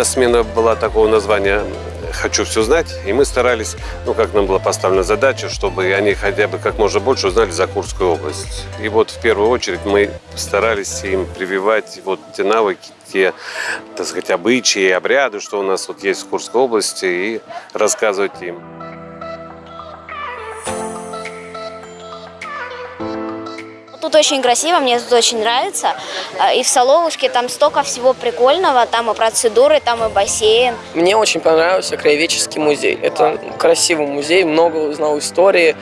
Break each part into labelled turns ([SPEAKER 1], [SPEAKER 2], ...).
[SPEAKER 1] нас смена была такого названия «Хочу все знать», и мы старались, ну, как нам была поставлена задача, чтобы они хотя бы как можно больше узнали за Курскую область. И вот в первую очередь мы старались им прививать вот те навыки, те, так сказать, обычаи, обряды, что у нас вот есть в Курской области, и рассказывать им.
[SPEAKER 2] Тут очень красиво, мне тут очень нравится. А, И в Соловушке там столько всего прикольного, там и процедуры, там и бассейн.
[SPEAKER 3] Мне очень понравился краеведческий музей. Это красивый музей, много узнал истории.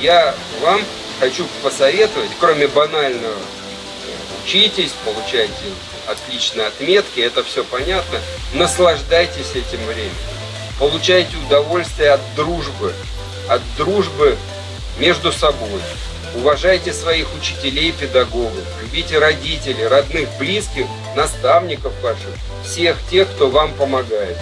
[SPEAKER 4] Я вам хочу посоветовать, кроме банального, учитесь, получайте отличные отметки, это все понятно, наслаждайтесь этим временем. Получайте удовольствие от дружбы, от дружбы между собой. Уважайте своих учителей педагогов, любите родителей, родных, близких, наставников ваших, всех тех, кто вам помогает.